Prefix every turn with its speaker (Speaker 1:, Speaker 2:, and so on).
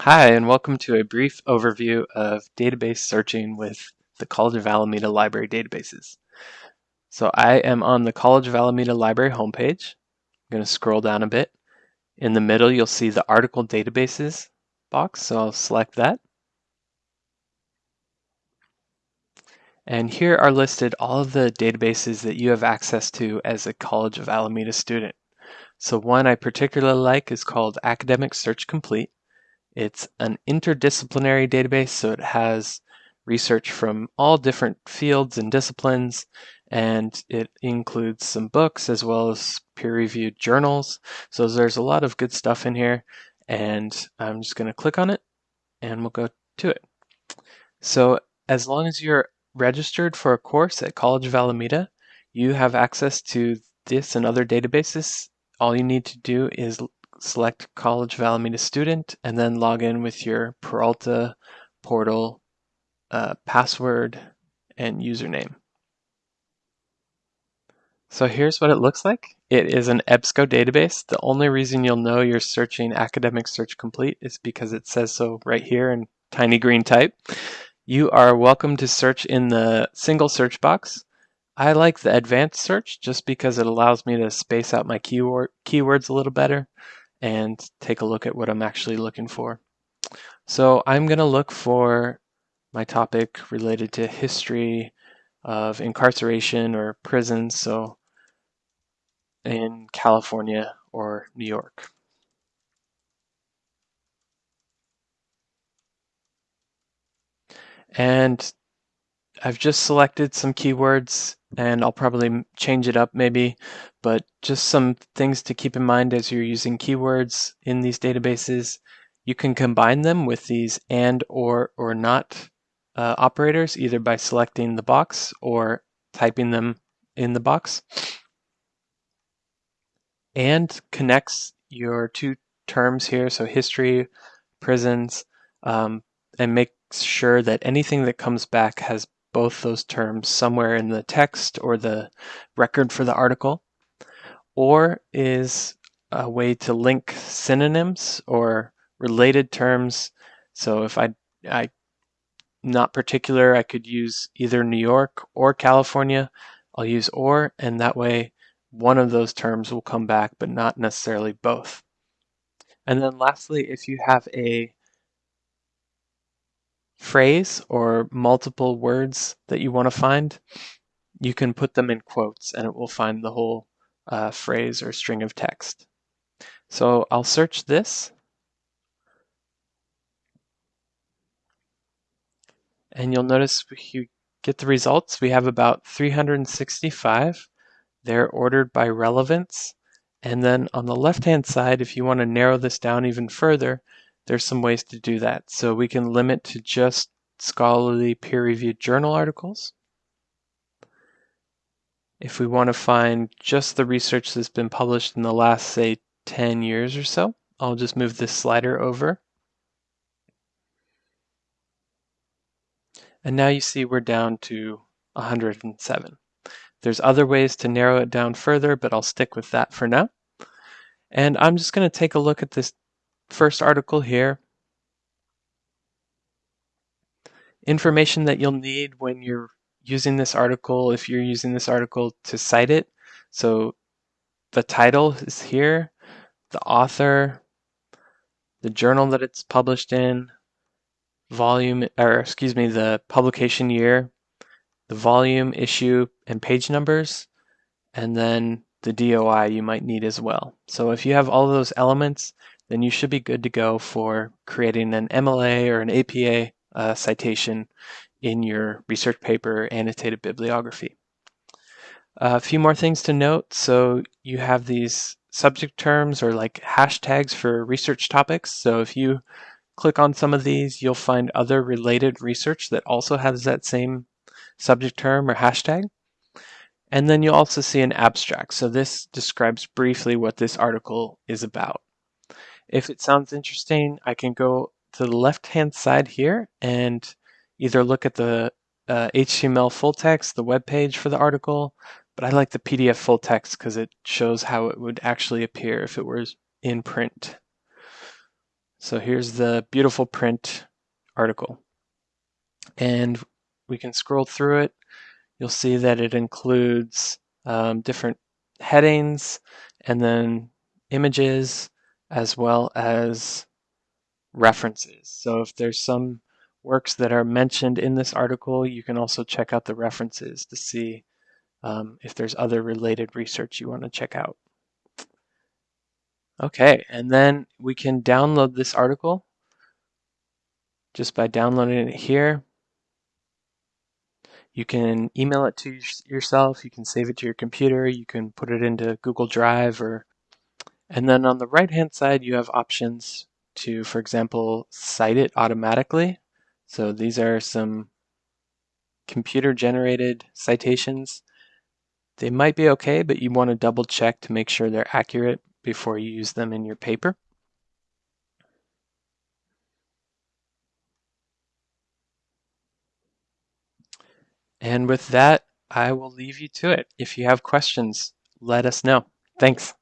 Speaker 1: Hi, and welcome to a brief overview of database searching with the College of Alameda Library databases. So I am on the College of Alameda Library homepage. I'm going to scroll down a bit. In the middle, you'll see the article databases box, so I'll select that. And here are listed all of the databases that you have access to as a College of Alameda student. So one I particularly like is called Academic Search Complete. It's an interdisciplinary database, so it has research from all different fields and disciplines, and it includes some books as well as peer-reviewed journals. So there's a lot of good stuff in here, and I'm just going to click on it, and we'll go to it. So as long as you're registered for a course at College of Alameda, you have access to this and other databases. All you need to do is select College of Alameda student, and then log in with your Peralta portal uh, password and username. So here's what it looks like. It is an EBSCO database. The only reason you'll know you're searching Academic Search Complete is because it says so right here in tiny green type. You are welcome to search in the single search box. I like the advanced search just because it allows me to space out my keyword keywords a little better and take a look at what I'm actually looking for. So I'm going to look for my topic related to history of incarceration or prisons, so in California or New York. And I've just selected some keywords and I'll probably change it up maybe, but just some things to keep in mind as you're using keywords in these databases. You can combine them with these and or or not uh, operators either by selecting the box or typing them in the box. And connects your two terms here, so history, prisons, um, and makes sure that anything that comes back has both those terms somewhere in the text or the record for the article, or is a way to link synonyms or related terms. So if I, I not particular, I could use either New York or California. I'll use or, and that way one of those terms will come back, but not necessarily both. And then lastly, if you have a phrase or multiple words that you want to find, you can put them in quotes and it will find the whole uh, phrase or string of text. So I'll search this. And you'll notice you get the results. We have about 365. They're ordered by relevance. And then on the left-hand side, if you want to narrow this down even further, there's some ways to do that. So we can limit to just scholarly peer-reviewed journal articles. If we want to find just the research that's been published in the last, say, 10 years or so, I'll just move this slider over. And now you see we're down to 107. There's other ways to narrow it down further, but I'll stick with that for now. And I'm just going to take a look at this first article here. Information that you'll need when you're using this article, if you're using this article to cite it. So the title is here, the author, the journal that it's published in, volume, or excuse me, the publication year, the volume, issue, and page numbers, and then the DOI you might need as well. So if you have all those elements, then you should be good to go for creating an MLA or an APA uh, citation in your research paper annotated bibliography. Uh, a few more things to note. So you have these subject terms or like hashtags for research topics. So if you click on some of these, you'll find other related research that also has that same subject term or hashtag. And then you'll also see an abstract. So this describes briefly what this article is about. If it sounds interesting, I can go to the left-hand side here and either look at the uh, HTML full text, the web page for the article, but I like the PDF full text because it shows how it would actually appear if it was in print. So here's the beautiful print article. And we can scroll through it. You'll see that it includes um, different headings and then images as well as references. So if there's some works that are mentioned in this article, you can also check out the references to see um, if there's other related research you want to check out. Okay, and then we can download this article just by downloading it here. You can email it to yourself, you can save it to your computer, you can put it into Google Drive or and then on the right hand side you have options to, for example, cite it automatically. So these are some computer generated citations. They might be okay, but you want to double check to make sure they're accurate before you use them in your paper. And with that, I will leave you to it. If you have questions, let us know. Thanks.